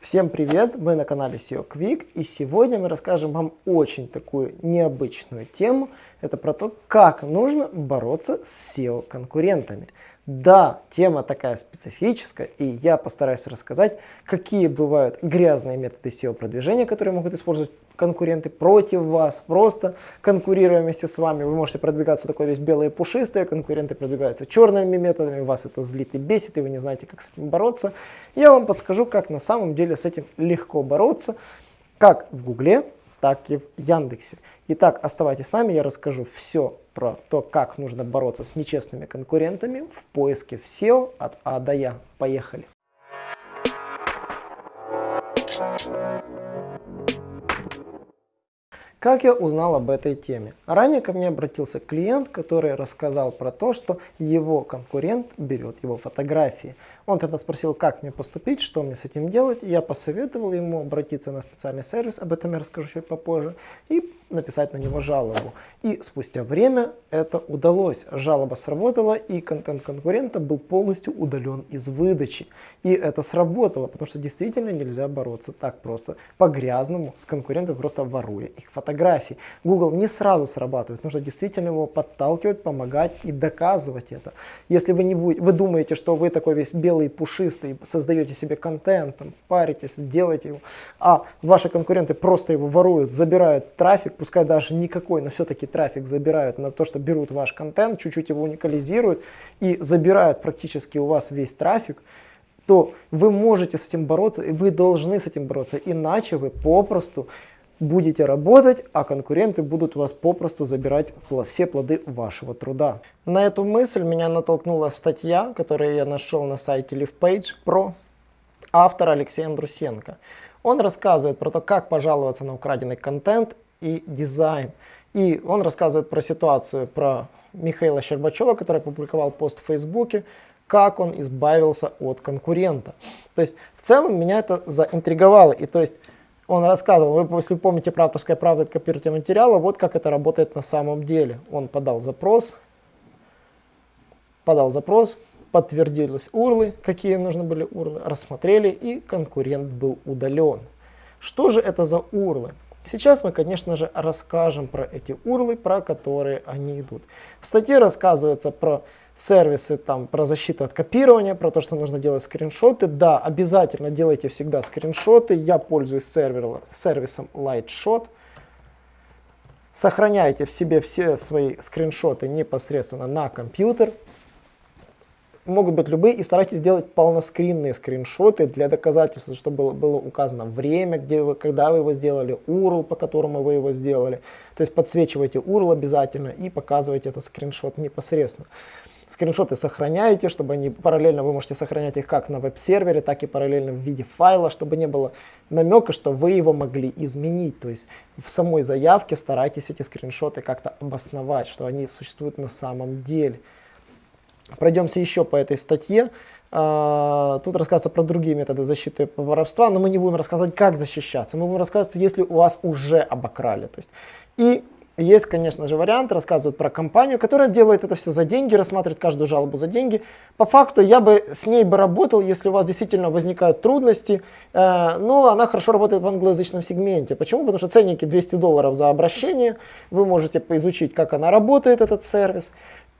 Всем привет! Мы на канале SEO Quick и сегодня мы расскажем вам очень такую необычную тему. Это про то, как нужно бороться с SEO конкурентами. Да, тема такая специфическая, и я постараюсь рассказать, какие бывают грязные методы SEO-продвижения, которые могут использовать конкуренты против вас, просто конкурируя вместе с вами. Вы можете продвигаться такой весь белый и пушистый, а конкуренты продвигаются черными методами, вас это злит и бесит, и вы не знаете, как с этим бороться. Я вам подскажу, как на самом деле с этим легко бороться, как в Гугле, так и в Яндексе. Итак, оставайтесь с нами, я расскажу все про то, как нужно бороться с нечестными конкурентами в поиске в SEO от А до Я. Поехали! Как я узнал об этой теме? Ранее ко мне обратился клиент, который рассказал про то, что его конкурент берет его фотографии. Он тогда спросил, как мне поступить, что мне с этим делать. Я посоветовал ему обратиться на специальный сервис, об этом я расскажу чуть попозже, и написать на него жалобу. И спустя время это удалось. Жалоба сработала, и контент конкурента был полностью удален из выдачи. И это сработало, потому что действительно нельзя бороться так просто, по-грязному, с конкурентом, просто воруя их фотографии. Google не сразу срабатывает, нужно действительно его подталкивать, помогать и доказывать это. Если вы, не будете, вы думаете, что вы такой весь белый, пушистый, создаете себе контент, там, паритесь, делаете его, а ваши конкуренты просто его воруют, забирают трафик, пускай даже никакой, но все-таки трафик забирают на то, что берут ваш контент, чуть-чуть его уникализируют и забирают практически у вас весь трафик, то вы можете с этим бороться, и вы должны с этим бороться, иначе вы попросту будете работать, а конкуренты будут вас попросту забирать все плоды вашего труда. На эту мысль меня натолкнула статья, которую я нашел на сайте LivePage про автора Алексея Андрусенко. Он рассказывает про то, как пожаловаться на украденный контент и дизайн. И он рассказывает про ситуацию, про Михаила Щербачева, который опубликовал пост в Фейсбуке, как он избавился от конкурента. То есть в целом меня это заинтриговало. И то есть он рассказывал, вы, если помните про авторская правда копирования материала, вот как это работает на самом деле. Он подал запрос, подал запрос, подтвердились урлы, какие нужны были урлы, рассмотрели и конкурент был удален. Что же это за урлы? Сейчас мы, конечно же, расскажем про эти урлы, про которые они идут. В статье рассказывается про сервисы, там, про защиту от копирования, про то, что нужно делать скриншоты. Да, обязательно делайте всегда скриншоты. Я пользуюсь сервер, сервисом Lightshot. Сохраняйте в себе все свои скриншоты непосредственно на компьютер могут быть любые, и старайтесь делать полноскринные скриншоты для доказательства, чтобы было, было указано время, где вы, когда вы его сделали, URL, по которому вы его сделали. То есть подсвечивайте URL обязательно и показывайте этот скриншот непосредственно. Скриншоты сохраняете, чтобы они параллельно, вы можете сохранять их как на веб-сервере, так и параллельно в виде файла, чтобы не было намека, что вы его могли изменить. То есть в самой заявке старайтесь эти скриншоты как-то обосновать, что они существуют на самом деле. Пройдемся еще по этой статье. А, тут рассказывается про другие методы защиты воровства, но мы не будем рассказывать, как защищаться. Мы будем рассказывать, если у вас уже обокрали. То есть, и есть, конечно же, вариант, рассказывают про компанию, которая делает это все за деньги, рассматривает каждую жалобу за деньги. По факту я бы с ней бы работал, если у вас действительно возникают трудности, э, но она хорошо работает в англоязычном сегменте. Почему? Потому что ценники 200 долларов за обращение, вы можете поизучить, как она работает, этот сервис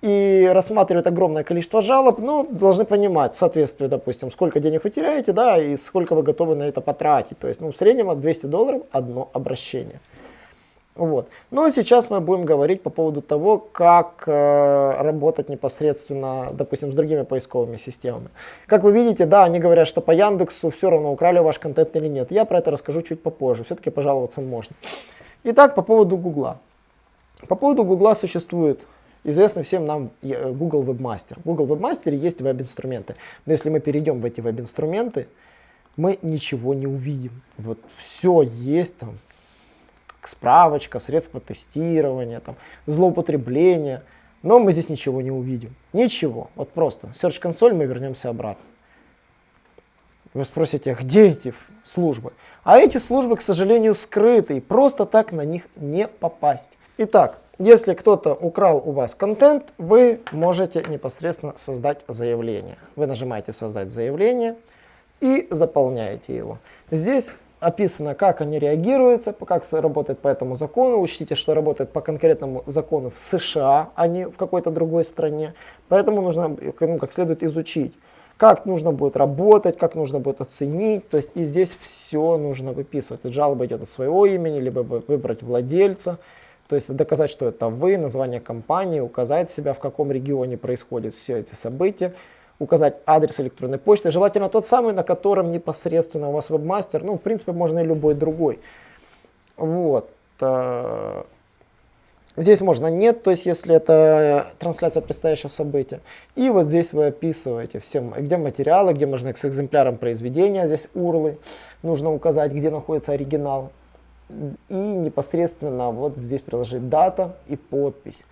и рассматривают огромное количество жалоб, ну, должны понимать соответствие, допустим, сколько денег вы теряете, да, и сколько вы готовы на это потратить. То есть, ну, в среднем от 200 долларов одно обращение. Вот. Ну, а сейчас мы будем говорить по поводу того, как э, работать непосредственно, допустим, с другими поисковыми системами. Как вы видите, да, они говорят, что по Яндексу все равно украли ваш контент или нет. Я про это расскажу чуть попозже, все-таки пожаловаться можно. Итак, по поводу Гугла. По поводу Гугла существует известный всем нам э, Google Webmaster. В Google Webmaster есть веб-инструменты. Но если мы перейдем в эти веб-инструменты, мы ничего не увидим. Вот все есть там, справочка, средства тестирования, там, злоупотребления. Но мы здесь ничего не увидим. Ничего. Вот просто. Search консоль мы вернемся обратно. Вы спросите, а где эти службы? А эти службы, к сожалению, скрыты. И просто так на них не попасть. Итак, если кто-то украл у вас контент, вы можете непосредственно создать заявление. Вы нажимаете «Создать заявление» и заполняете его. Здесь описано, как они реагируются, как работает по этому закону. Учтите, что работает по конкретному закону в США, а не в какой-то другой стране. Поэтому нужно ну, как следует изучить, как нужно будет работать, как нужно будет оценить. То есть и здесь все нужно выписывать. Жалоба идет от своего имени, либо выбрать владельца. То есть доказать, что это вы, название компании, указать себя, в каком регионе происходят все эти события указать адрес электронной почты, желательно тот самый, на котором непосредственно у вас вебмастер, ну, в принципе, можно и любой другой. Вот. Э, здесь можно нет, то есть если это трансляция предстоящего события. И вот здесь вы описываете все, где материалы, где можно с экземпляром произведения, здесь урлы. Нужно указать, где находится оригинал. И непосредственно вот здесь приложить дата и подпись.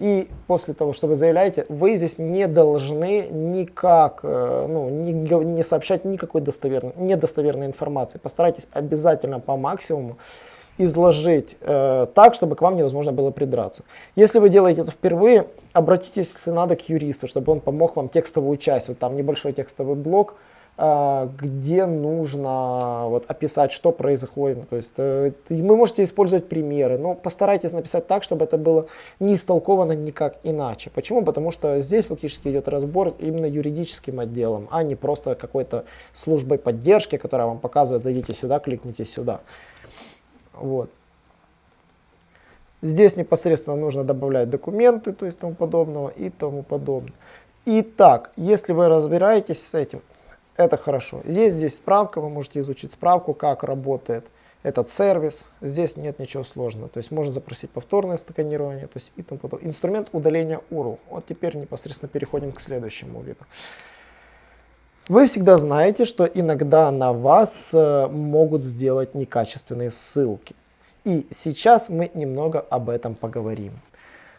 И после того, что вы заявляете, вы здесь не должны никак, э, ну, не, не сообщать никакой достоверной, недостоверной информации. Постарайтесь обязательно по максимуму изложить э, так, чтобы к вам невозможно было придраться. Если вы делаете это впервые, обратитесь, если надо, к юристу, чтобы он помог вам текстовую часть, вот там небольшой текстовый блок, где нужно вот, описать, что происходит. То есть э, вы можете использовать примеры, но постарайтесь написать так, чтобы это было не истолковано никак иначе. Почему? Потому что здесь фактически идет разбор именно юридическим отделом, а не просто какой-то службой поддержки, которая вам показывает, зайдите сюда, кликните сюда. Вот. Здесь непосредственно нужно добавлять документы, то есть тому подобного и тому подобное. Итак, если вы разбираетесь с этим, это хорошо. Здесь, здесь справка, вы можете изучить справку, как работает этот сервис. Здесь нет ничего сложного. То есть можно запросить повторное сканирование, то есть и тому подобное. Инструмент удаления URL. Вот теперь непосредственно переходим к следующему виду. Вы всегда знаете, что иногда на вас э, могут сделать некачественные ссылки. И сейчас мы немного об этом поговорим.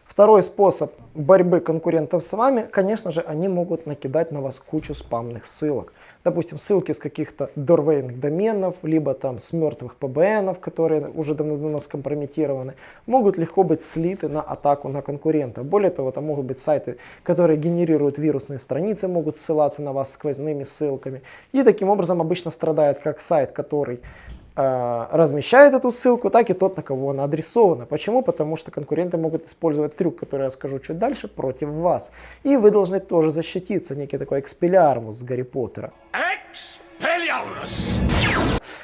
Второй способ борьбы конкурентов с вами, конечно же, они могут накидать на вас кучу спамных ссылок допустим, ссылки с каких-то дорвейных доменов, либо там с мертвых PBN, которые уже давно скомпрометированы, могут легко быть слиты на атаку на конкурента. Более того, там могут быть сайты, которые генерируют вирусные страницы, могут ссылаться на вас сквозными ссылками. И таким образом обычно страдает как сайт, который размещает эту ссылку, так и тот, на кого она адресована. Почему? Потому что конкуренты могут использовать трюк, который я скажу чуть дальше, против вас. И вы должны тоже защититься, некий такой экспелиармус с Гарри Поттера. Expelliarmus!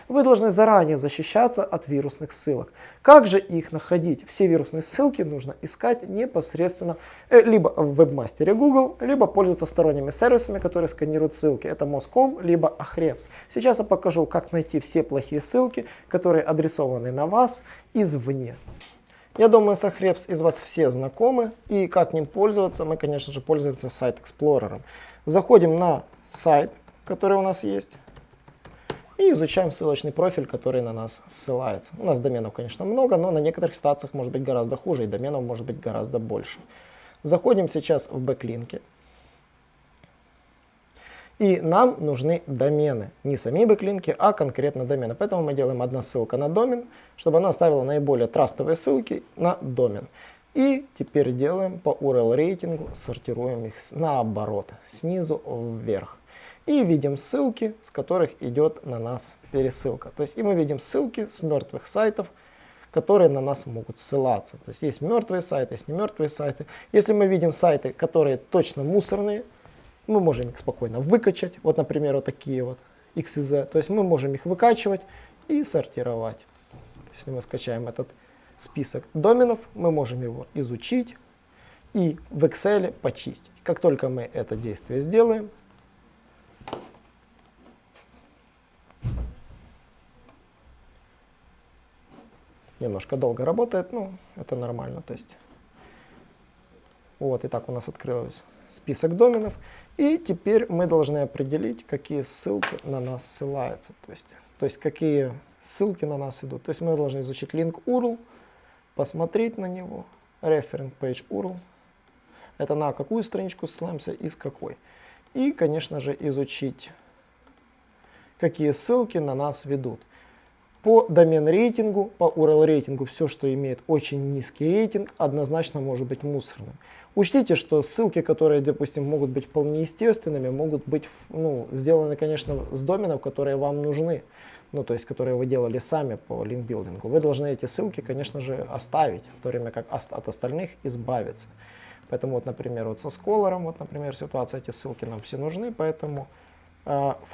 Вы должны заранее защищаться от вирусных ссылок. Как же их находить? Все вирусные ссылки нужно искать непосредственно э, либо в вебмастере Google, либо пользоваться сторонними сервисами, которые сканируют ссылки. Это Moscom, либо Ahrefs. Сейчас я покажу, как найти все плохие ссылки, которые адресованы на вас извне. Я думаю, с Ahrefs из вас все знакомы, и как ним пользоваться, мы, конечно же, пользуемся сайт Explorer. Заходим на сайт, который у нас есть. И изучаем ссылочный профиль, который на нас ссылается. У нас доменов, конечно, много, но на некоторых ситуациях может быть гораздо хуже, и доменов может быть гораздо больше. Заходим сейчас в бэклинки. И нам нужны домены. Не сами бэклинки, а конкретно домены. Поэтому мы делаем одна ссылка на домен, чтобы она оставила наиболее трастовые ссылки на домен. И теперь делаем по URL рейтингу, сортируем их наоборот, снизу вверх и видим ссылки, с которых идет на нас пересылка. То есть и мы видим ссылки с мертвых сайтов, которые на нас могут ссылаться. То есть есть мертвые сайты, есть не мертвые сайты. Если мы видим сайты, которые точно мусорные, мы можем их спокойно выкачать. Вот, например, вот такие вот XZ. То есть мы можем их выкачивать и сортировать. Если мы скачаем этот список доменов, мы можем его изучить и в Excel почистить. Как только мы это действие сделаем, немножко долго работает, ну, это нормально, то есть. Вот, и так у нас открылся список доменов. И теперь мы должны определить, какие ссылки на нас ссылаются, то есть, то есть какие ссылки на нас идут. То есть мы должны изучить link URL, посмотреть на него, referent page URL, это на какую страничку ссылаемся и с какой. И, конечно же, изучить, какие ссылки на нас ведут. По домен рейтингу, по URL рейтингу, все, что имеет очень низкий рейтинг, однозначно может быть мусорным. Учтите, что ссылки, которые, допустим, могут быть вполне естественными, могут быть ну, сделаны, конечно, с доменов, которые вам нужны. Ну, то есть, которые вы делали сами по линкбилдингу. Вы должны эти ссылки, конечно же, оставить, в то время как от остальных избавиться. Поэтому, вот, например, вот со Scholar, вот, например, ситуация, эти ссылки нам все нужны, поэтому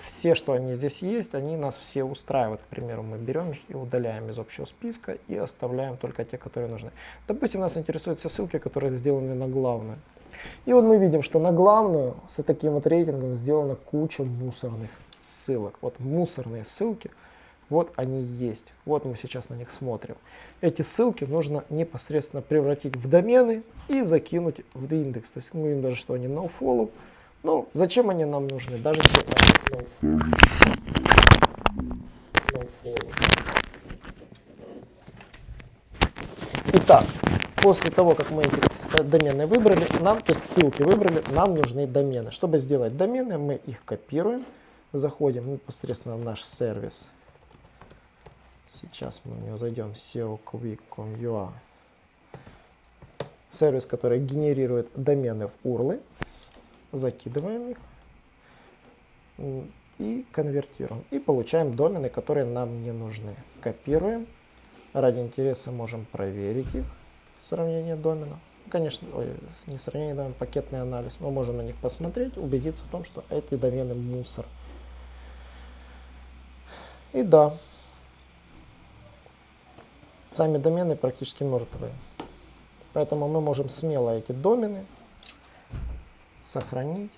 все, что они здесь есть, они нас все устраивают. К примеру, мы берем их и удаляем из общего списка и оставляем только те, которые нужны. Допустим, нас интересуют все ссылки, которые сделаны на главную. И вот мы видим, что на главную с таким вот рейтингом сделана куча мусорных ссылок. Вот мусорные ссылки, вот они есть. Вот мы сейчас на них смотрим. Эти ссылки нужно непосредственно превратить в домены и закинуть в индекс. То есть мы видим даже, что они nofollow. Ну, зачем они нам нужны? Даже если Итак, после того, как мы эти домены выбрали, нам, то есть ссылки выбрали, нам нужны домены. Чтобы сделать домены, мы их копируем, заходим непосредственно в наш сервис. Сейчас мы в него зайдем, seoquick.com.ua. Сервис, который генерирует домены в URL закидываем их и конвертируем. И получаем домены, которые нам не нужны. Копируем. Ради интереса можем проверить их, сравнение доменов. Конечно, ой, не сравнение доменов, пакетный анализ. Мы можем на них посмотреть, убедиться в том, что эти домены мусор. И да, сами домены практически мертвые. Поэтому мы можем смело эти домены сохранить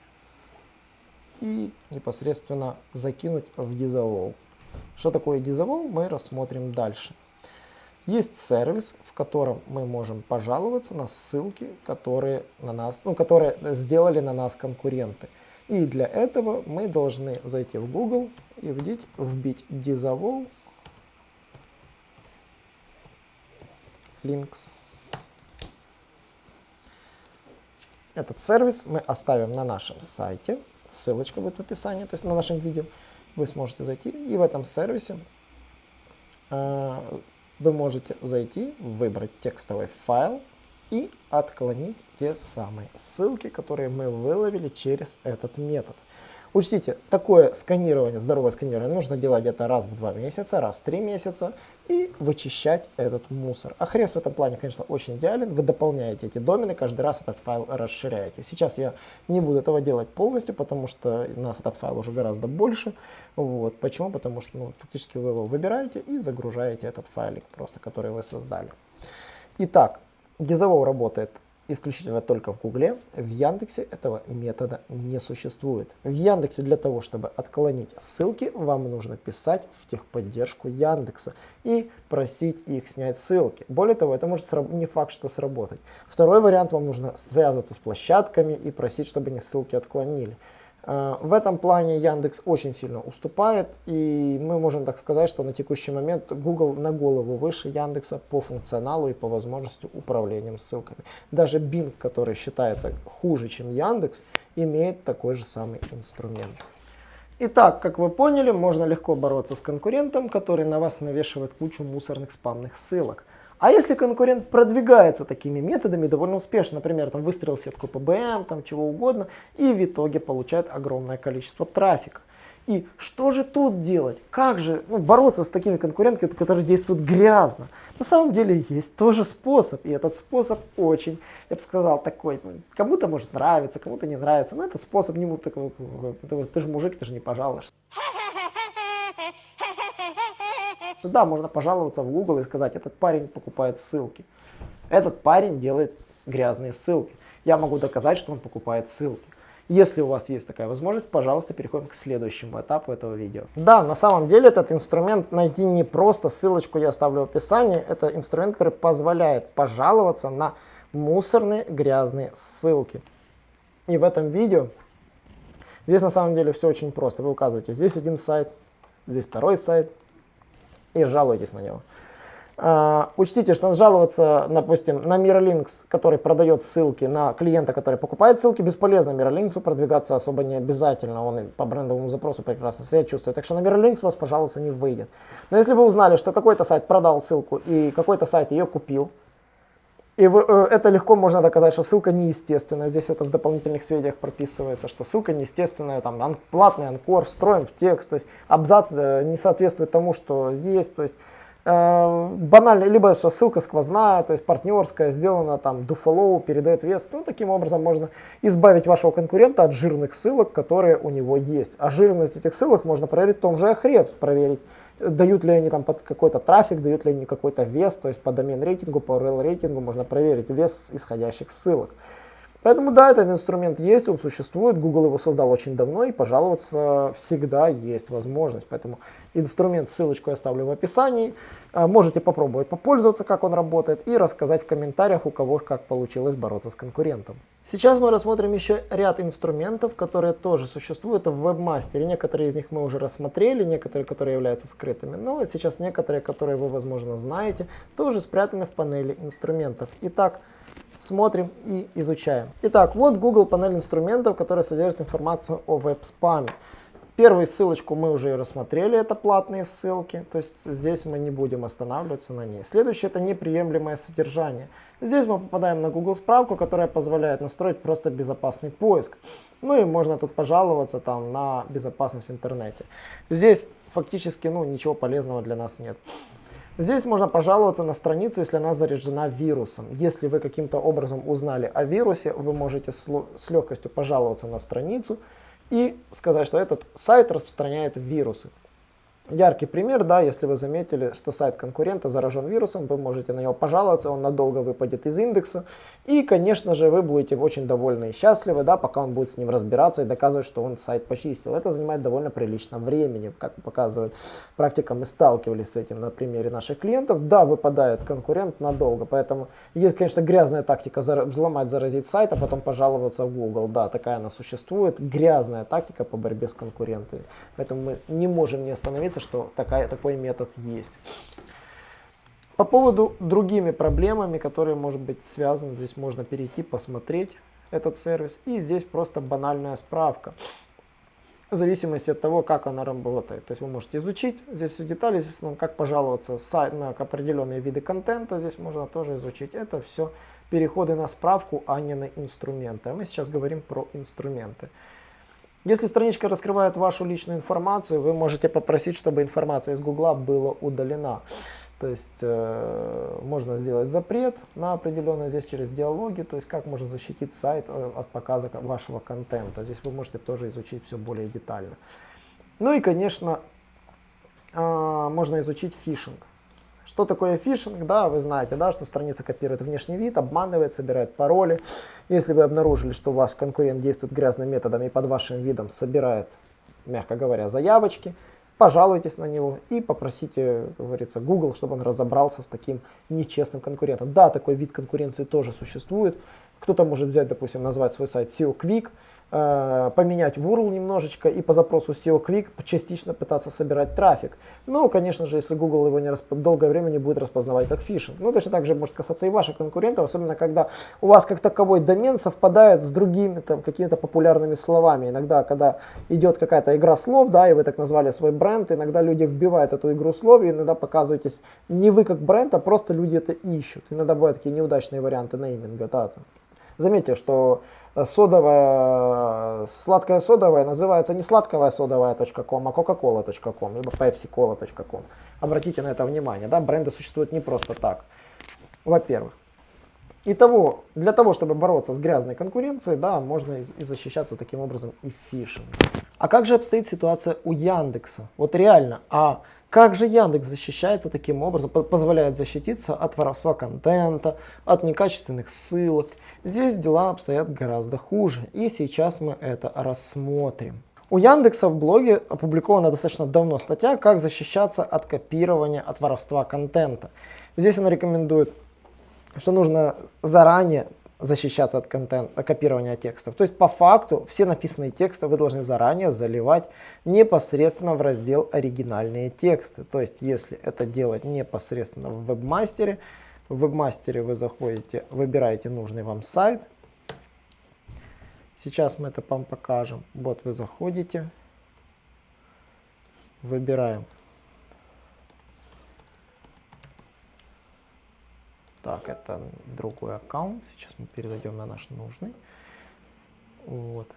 и непосредственно закинуть в дизовол. Что такое дизовол, мы рассмотрим дальше. Есть сервис, в котором мы можем пожаловаться на ссылки, которые, на нас, ну, которые сделали на нас конкуренты. И для этого мы должны зайти в Google и вбить, вбить дизовол links Этот сервис мы оставим на нашем сайте. Ссылочка будет в описании, то есть на нашем видео. Вы сможете зайти и в этом сервисе э, вы можете зайти, выбрать текстовый файл и отклонить те самые ссылки, которые мы выловили через этот метод. Учтите, такое сканирование, здоровое сканирование нужно делать где-то раз в два месяца, раз в три месяца и вычищать этот мусор. А хрест в этом плане, конечно, очень идеален. Вы дополняете эти домены, каждый раз этот файл расширяете. Сейчас я не буду этого делать полностью, потому что у нас этот файл уже гораздо больше. Вот. Почему? Потому что ну, фактически вы его выбираете и загружаете этот файлик, просто который вы создали. Итак, Dizavow работает исключительно только в Гугле. В Яндексе этого метода не существует. В Яндексе для того, чтобы отклонить ссылки, вам нужно писать в техподдержку Яндекса и просить их снять ссылки. Более того, это может не факт, что сработать. Второй вариант, вам нужно связываться с площадками и просить, чтобы они ссылки отклонили. Э, в этом плане Яндекс очень сильно уступает, и мы можем так сказать, что на текущий момент Google на голову выше Яндекса по функционалу и по возможности управлением ссылками. Даже Bing, который считается хуже, чем Яндекс, имеет такой же самый инструмент. Итак, как вы поняли, можно легко бороться с конкурентом, который на вас навешивает кучу мусорных спамных ссылок. А если конкурент продвигается такими методами довольно успешно, например, там выстрелил сетку ПБМ, там чего угодно, и в итоге получает огромное количество трафика. И что же тут делать? Как же ну, бороться с такими конкурентами, которые действуют грязно? На самом деле есть тоже способ, и этот способ очень, я бы сказал, такой, ну, кому-то может нравиться, кому-то не нравится, но этот способ не будет такого, ты же мужик, ты же не пожалуешься. Да, можно пожаловаться в Google и сказать, этот парень покупает ссылки. Этот парень делает грязные ссылки. Я могу доказать, что он покупает ссылки. Если у вас есть такая возможность, пожалуйста, переходим к следующему этапу этого видео. Да, на самом деле этот инструмент найти не просто, ссылочку я оставлю в описании. Это инструмент, который позволяет пожаловаться на мусорные грязные ссылки. И в этом видео, здесь на самом деле все очень просто. Вы указываете здесь один сайт, здесь второй сайт, и жалуетесь на него. Uh, учтите, что жаловаться, допустим, на Miralinks, который продает ссылки, на клиента, который покупает ссылки, бесполезно. Miralinks продвигаться особо не обязательно, он по брендовому запросу прекрасно себя чувствует. Так что на Miralinks вас, пожалуйста, не выйдет. Но если вы узнали, что какой-то сайт продал ссылку и какой-то сайт ее купил, и э, это легко можно доказать, что ссылка неестественная. Здесь это в дополнительных сведениях прописывается, что ссылка неестественная, там платный анкор встроен в текст, то есть абзац э, не соответствует тому, что здесь, то есть э, банально, либо что ссылка сквозная, то есть партнерская, сделана там do follow, передает вес. Ну, таким образом можно избавить вашего конкурента от жирных ссылок, которые у него есть. А жирность этих ссылок можно проверить в том же Ahrefs, проверить дают ли они там под какой-то трафик, дают ли они какой-то вес, то есть по домен рейтингу, по URL рейтингу можно проверить вес исходящих ссылок. Поэтому да, этот инструмент есть, он существует, Google его создал очень давно и пожаловаться всегда есть возможность. Поэтому инструмент, ссылочку я оставлю в описании. А, можете попробовать попользоваться, как он работает и рассказать в комментариях, у кого как получилось бороться с конкурентом. Сейчас мы рассмотрим еще ряд инструментов, которые тоже существуют в вебмастере. Некоторые из них мы уже рассмотрели, некоторые, которые являются скрытыми. Но сейчас некоторые, которые вы, возможно, знаете, тоже спрятаны в панели инструментов. Итак, смотрим и изучаем. Итак, вот Google панель инструментов, которая содержит информацию о веб-спаме. Первую ссылочку мы уже рассмотрели, это платные ссылки, то есть здесь мы не будем останавливаться на ней. Следующее это неприемлемое содержание. Здесь мы попадаем на Google справку, которая позволяет настроить просто безопасный поиск. Ну и можно тут пожаловаться там на безопасность в интернете. Здесь фактически ну, ничего полезного для нас нет. Здесь можно пожаловаться на страницу, если она заряжена вирусом. Если вы каким-то образом узнали о вирусе, вы можете с легкостью пожаловаться на страницу и сказать, что этот сайт распространяет вирусы. Яркий пример, да, если вы заметили, что сайт конкурента заражен вирусом, вы можете на него пожаловаться, он надолго выпадет из индекса. И, конечно же, вы будете очень довольны и счастливы, да, пока он будет с ним разбираться и доказывать, что он сайт почистил. Это занимает довольно прилично времени, как показывает практика, мы сталкивались с этим на примере наших клиентов. Да, выпадает конкурент надолго, поэтому есть, конечно, грязная тактика взломать, заразить сайт, а потом пожаловаться в Google. Да, такая она существует, грязная тактика по борьбе с конкурентами. Поэтому мы не можем не остановиться что такая, такой метод есть. По поводу другими проблемами, которые может быть связаны, здесь можно перейти, посмотреть этот сервис. И здесь просто банальная справка. В зависимости от того, как она работает. То есть вы можете изучить здесь все детали, здесь, как пожаловаться сайт, на определенные виды контента, здесь можно тоже изучить. Это все переходы на справку, а не на инструменты. А мы сейчас говорим про инструменты. Если страничка раскрывает вашу личную информацию, вы можете попросить, чтобы информация из Гугла была удалена. То есть э, можно сделать запрет на определенное здесь через диалоги, то есть как можно защитить сайт э, от показа вашего контента. Здесь вы можете тоже изучить все более детально. Ну и, конечно, э, можно изучить фишинг. Что такое фишинг? Да, вы знаете, да, что страница копирует внешний вид, обманывает, собирает пароли. Если вы обнаружили, что ваш конкурент действует грязным методом и под вашим видом собирает, мягко говоря, заявочки, пожалуйтесь на него и попросите, как говорится, Google, чтобы он разобрался с таким нечестным конкурентом. Да, такой вид конкуренции тоже существует. Кто-то может взять, допустим, назвать свой сайт SEO Quick, поменять URL немножечко и по запросу SEO Quick частично пытаться собирать трафик. Ну, конечно же, если Google его не расп... долгое время не будет распознавать как фишинг. Ну, точно так же может касаться и ваших конкурентов, особенно когда у вас как таковой домен совпадает с другими там какими-то популярными словами. Иногда, когда идет какая-то игра слов, да, и вы так назвали свой бренд, иногда люди вбивают эту игру слов, и иногда показываетесь не вы как бренд, а просто люди это ищут. Иногда бывают такие неудачные варианты нейминга, да. Заметьте, что содовая, сладкая содовая называется не сладковая содовая.ком, а coca-cola.com, либо pepsi-cola.com. Обратите на это внимание, да, бренды существуют не просто так. Во-первых. Итого, для того, чтобы бороться с грязной конкуренцией, да, можно и защищаться таким образом и фишингом. А как же обстоит ситуация у Яндекса? Вот реально, а как же Яндекс защищается таким образом, позволяет защититься от воровства контента, от некачественных ссылок? Здесь дела обстоят гораздо хуже, и сейчас мы это рассмотрим. У Яндекса в блоге опубликована достаточно давно статья «Как защищаться от копирования, от воровства контента». Здесь она рекомендует, что нужно заранее защищаться от, контент, от копирования текстов. То есть по факту все написанные тексты вы должны заранее заливать непосредственно в раздел оригинальные тексты. То есть если это делать непосредственно в вебмастере, в вебмастере вы заходите, выбираете нужный вам сайт. Сейчас мы это вам покажем. Вот вы заходите, выбираем Так, это другой аккаунт. Сейчас мы перезайдем на наш нужный. Вот.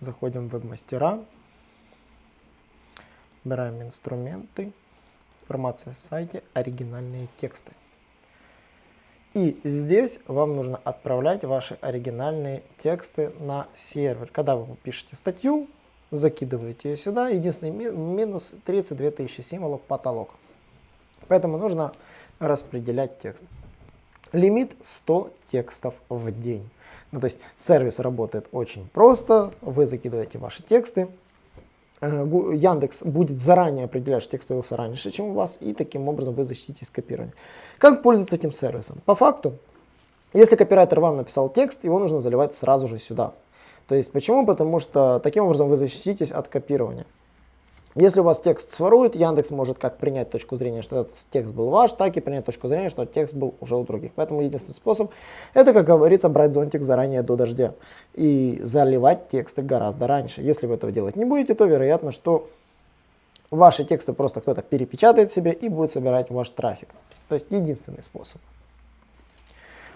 Заходим в веб-мастера. Выбираем инструменты. Информация в сайте. Оригинальные тексты. И здесь вам нужно отправлять ваши оригинальные тексты на сервер. Когда вы пишете статью, закидываете ее сюда. Единственный минус 32 тысячи символов потолок. Поэтому нужно распределять текст. Лимит 100 текстов в день. Ну, то есть сервис работает очень просто. Вы закидываете ваши тексты. Э, Яндекс будет заранее определять, что текст появился раньше, чем у вас, и таким образом вы защититесь копирования. Как пользоваться этим сервисом? По факту, если копирайтер вам написал текст, его нужно заливать сразу же сюда. То есть почему? Потому что таким образом вы защититесь от копирования. Если у вас текст сворует, Яндекс может как принять точку зрения, что этот текст был ваш, так и принять точку зрения, что текст был уже у других. Поэтому единственный способ, это, как говорится, брать зонтик заранее до дождя и заливать тексты гораздо раньше. Если вы этого делать не будете, то вероятно, что ваши тексты просто кто-то перепечатает себе и будет собирать ваш трафик. То есть единственный способ.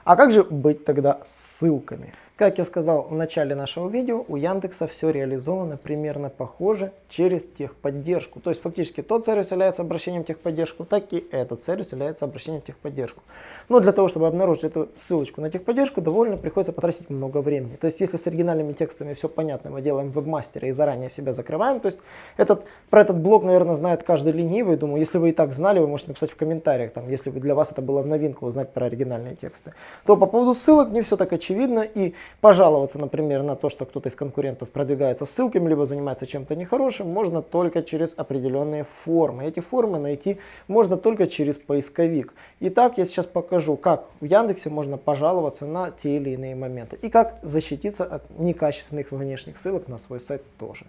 А как же быть тогда с ссылками? Как я сказал в начале нашего видео, у Яндекса все реализовано примерно похоже через техподдержку. То есть фактически тот сервис является обращением в техподдержку, так и этот сервис является обращением в техподдержку. Но для того, чтобы обнаружить эту ссылочку на техподдержку, довольно приходится потратить много времени. То есть если с оригинальными текстами все понятно, мы делаем в вебмастере и заранее себя закрываем, то есть этот, про этот блок, наверное, знает каждый ленивый. Думаю, если вы и так знали, вы можете написать в комментариях, там, если для вас это было в новинку узнать про оригинальные тексты. То по поводу ссылок не все так очевидно и Пожаловаться, например, на то, что кто-то из конкурентов продвигается ссылками, либо занимается чем-то нехорошим, можно только через определенные формы. Эти формы найти можно только через поисковик. Итак, я сейчас покажу, как в Яндексе можно пожаловаться на те или иные моменты. И как защититься от некачественных внешних ссылок на свой сайт тоже.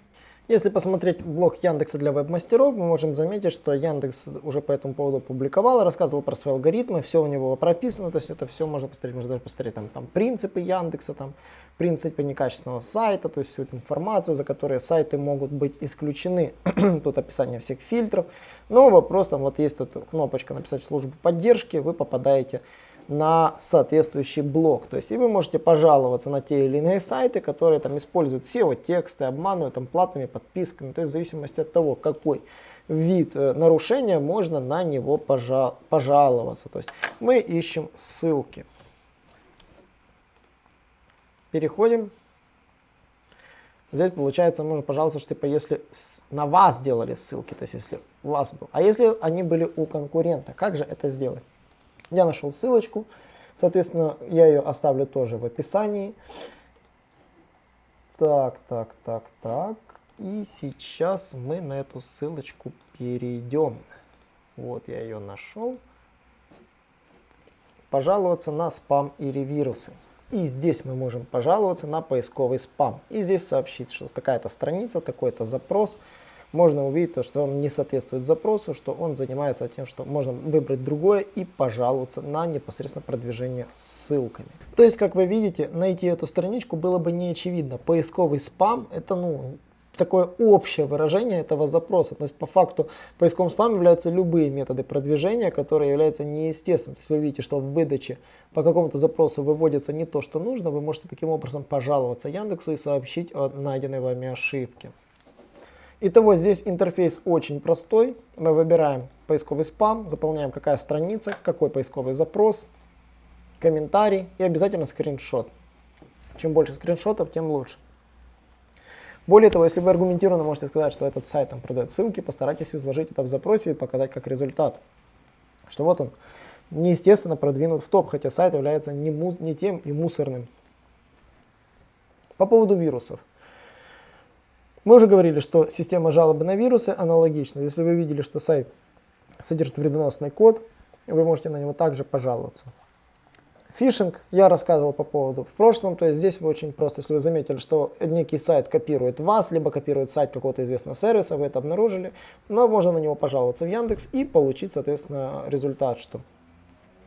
Если посмотреть блог Яндекса для веб-мастеров, мы можем заметить, что Яндекс уже по этому поводу публиковал, рассказывал про свои алгоритмы, все у него прописано, то есть это все можно посмотреть, можно даже посмотреть там, там принципы Яндекса, там принципы некачественного сайта, то есть всю эту информацию, за которые сайты могут быть исключены, тут описание всех фильтров. Но вопрос, там вот есть тут кнопочка написать службу поддержки, вы попадаете на соответствующий блок. То есть и вы можете пожаловаться на те или иные сайты, которые там используют SEO-тексты, обманывают там платными подписками. То есть в зависимости от того, какой вид э, нарушения, можно на него пожал пожаловаться. То есть мы ищем ссылки. Переходим. Здесь получается, можно пожаловаться, что типа если на вас делали ссылки, то есть если у вас был. А если они были у конкурента, как же это сделать? Я нашел ссылочку, соответственно, я ее оставлю тоже в описании. Так, так, так, так. И сейчас мы на эту ссылочку перейдем. Вот я ее нашел. Пожаловаться на спам или вирусы. И здесь мы можем пожаловаться на поисковый спам. И здесь сообщить, что такая-то страница, такой-то запрос можно увидеть, то, что он не соответствует запросу, что он занимается тем, что можно выбрать другое и пожаловаться на непосредственно продвижение ссылками. То есть, как вы видите, найти эту страничку было бы не очевидно. Поисковый спам это ну, такое общее выражение этого запроса. То есть по факту поисковым спам являются любые методы продвижения, которые являются неестественными. То есть вы видите, что в выдаче по какому-то запросу выводится не то, что нужно, вы можете таким образом пожаловаться Яндексу и сообщить о найденной вами ошибке. Итого здесь интерфейс очень простой. Мы выбираем поисковый спам, заполняем какая страница, какой поисковый запрос, комментарий и обязательно скриншот. Чем больше скриншотов, тем лучше. Более того, если вы аргументированно можете сказать, что этот сайт там продает ссылки, постарайтесь изложить это в запросе и показать как результат. Что вот он, неестественно продвинут в топ, хотя сайт является не, не тем и мусорным. По поводу вирусов. Мы уже говорили, что система жалобы на вирусы аналогична. Если вы видели, что сайт содержит вредоносный код, вы можете на него также пожаловаться. Фишинг я рассказывал по поводу в прошлом, то есть здесь вы очень просто, если вы заметили, что некий сайт копирует вас, либо копирует сайт какого-то известного сервиса, вы это обнаружили, но можно на него пожаловаться в Яндекс и получить, соответственно, результат, что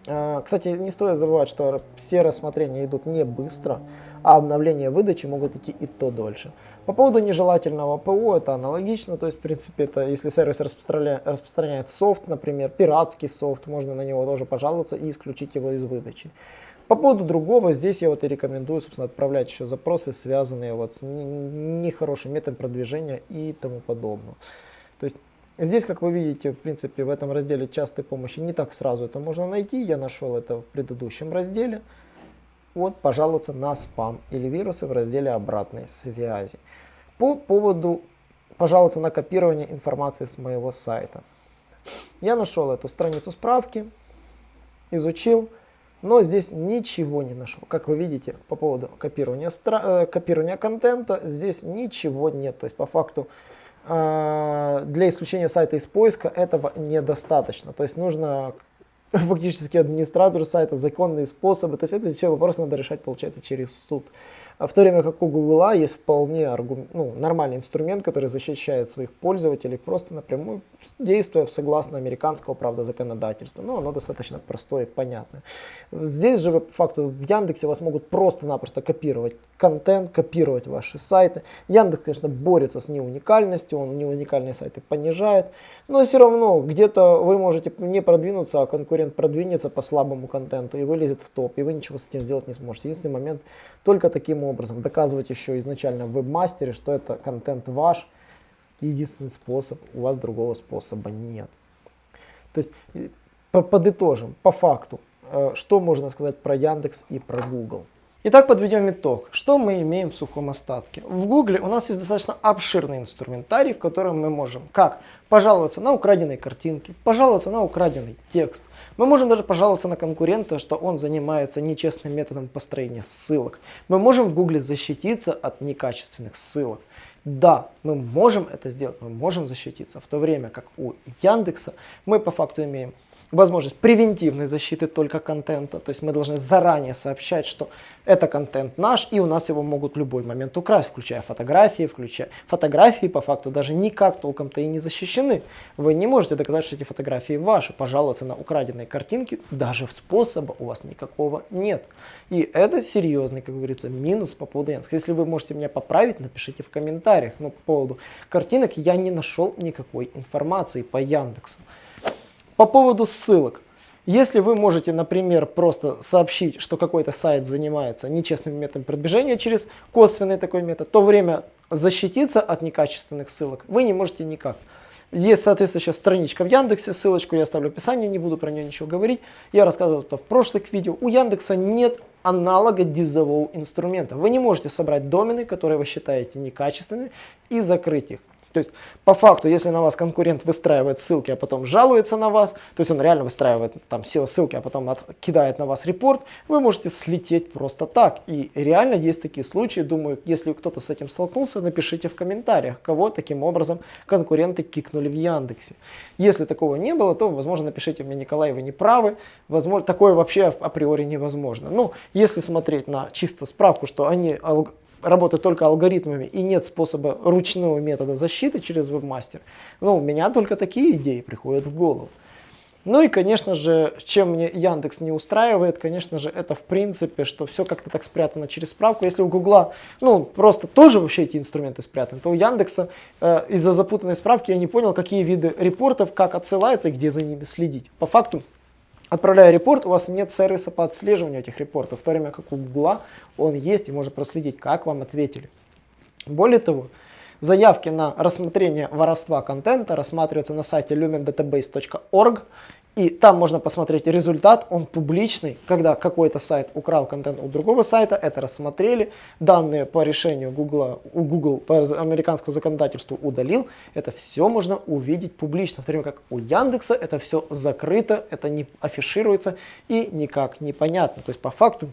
а, кстати, не стоит забывать, что все рассмотрения идут не быстро, а обновления выдачи могут идти и то дольше. По поводу нежелательного ПО это аналогично, то есть в принципе это если сервис распространяет, распространяет софт, например, пиратский софт, можно на него тоже пожаловаться и исключить его из выдачи. По поводу другого, здесь я вот и рекомендую, собственно, отправлять еще запросы, связанные вот с нехорошим методом продвижения и тому подобное. То есть Здесь, как вы видите, в принципе, в этом разделе частой помощи не так сразу это можно найти. Я нашел это в предыдущем разделе. Вот, пожаловаться на спам или вирусы в разделе обратной связи. По поводу пожаловаться на копирование информации с моего сайта. Я нашел эту страницу справки, изучил, но здесь ничего не нашел. Как вы видите, по поводу копирования, э, копирования контента, здесь ничего нет. То есть, по факту, а, для исключения сайта из поиска этого недостаточно. То есть нужно фактически администратор сайта, законные способы. То есть это все вопросы надо решать, получается, через суд. А в то время как у Google есть вполне аргум... ну, нормальный инструмент, который защищает своих пользователей просто напрямую, действуя согласно американского, правда, законодательства. Но оно достаточно простое и понятное. Здесь же, по факту, в Яндексе вас могут просто-напросто копировать контент, копировать ваши сайты. Яндекс, конечно, борется с неуникальностью, он неуникальные сайты понижает, но все равно где-то вы можете не продвинуться, а конкурент продвинется по слабому контенту и вылезет в топ, и вы ничего с этим сделать не сможете. Единственный момент только таким образом. Доказывать еще изначально в вебмастере, что это контент ваш. Единственный способ, у вас другого способа нет. То есть подытожим, по факту, э, что можно сказать про Яндекс и про Google. Итак, подведем итог. Что мы имеем в сухом остатке? В Google у нас есть достаточно обширный инструментарий, в котором мы можем как пожаловаться на украденные картинки, пожаловаться на украденный текст, мы можем даже пожаловаться на конкурента, что он занимается нечестным методом построения ссылок. Мы можем в Гугле защититься от некачественных ссылок. Да, мы можем это сделать, мы можем защититься, в то время как у Яндекса мы по факту имеем возможность превентивной защиты только контента. То есть мы должны заранее сообщать, что это контент наш, и у нас его могут в любой момент украсть, включая фотографии, включая фотографии по факту даже никак толком-то и не защищены. Вы не можете доказать, что эти фотографии ваши. Пожаловаться на украденные картинки, даже способа у вас никакого нет. И это серьезный, как говорится, минус по поводу Яндекса. Если вы можете меня поправить, напишите в комментариях. Но по поводу картинок я не нашел никакой информации по Яндексу. По поводу ссылок. Если вы можете, например, просто сообщить, что какой-то сайт занимается нечестным методом продвижения через косвенный такой метод, то время защититься от некачественных ссылок вы не можете никак. Есть соответствующая страничка в Яндексе, ссылочку я оставлю в описании, не буду про нее ничего говорить. Я рассказывал это в прошлых видео. У Яндекса нет аналога дизового инструмента. Вы не можете собрать домены, которые вы считаете некачественными, и закрыть их. То есть, по факту, если на вас конкурент выстраивает ссылки, а потом жалуется на вас, то есть он реально выстраивает там SEO-ссылки, а потом от, кидает на вас репорт, вы можете слететь просто так. И реально есть такие случаи, думаю, если кто-то с этим столкнулся, напишите в комментариях, кого таким образом конкуренты кикнули в Яндексе. Если такого не было, то, возможно, напишите мне, Николай, вы не правы, возможно, такое вообще априори невозможно. Ну, если смотреть на чисто справку, что они работать только алгоритмами и нет способа ручного метода защиты через вебмастер, ну, у меня только такие идеи приходят в голову. Ну и, конечно же, чем мне Яндекс не устраивает, конечно же, это в принципе, что все как-то так спрятано через справку. Если у Гугла, ну, просто тоже вообще эти инструменты спрятаны, то у Яндекса э, из-за запутанной справки я не понял, какие виды репортов, как отсылаются и где за ними следить. По факту, Отправляя репорт, у вас нет сервиса по отслеживанию этих репортов, в то время как у Google он есть и можно проследить, как вам ответили. Более того, заявки на рассмотрение воровства контента рассматриваются на сайте lumendatabase.org и там можно посмотреть результат, он публичный, когда какой-то сайт украл контент у другого сайта, это рассмотрели, данные по решению Google, у Google по американскому законодательству удалил, это все можно увидеть публично, в то время как у Яндекса это все закрыто, это не афишируется и никак не понятно. То есть по факту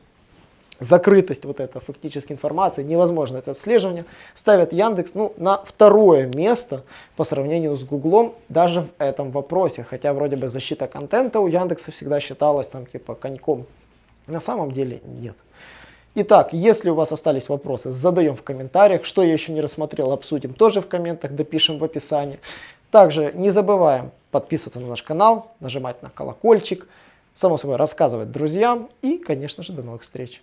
закрытость вот этой фактической информации, невозможно это отслеживание, ставят Яндекс ну, на второе место по сравнению с Гуглом даже в этом вопросе. Хотя вроде бы защита контента у Яндекса всегда считалась там типа коньком На самом деле нет. Итак, если у вас остались вопросы, задаем в комментариях. Что я еще не рассмотрел, обсудим тоже в комментах, допишем в описании. Также не забываем подписываться на наш канал, нажимать на колокольчик, само собой рассказывать друзьям и, конечно же, до новых встреч.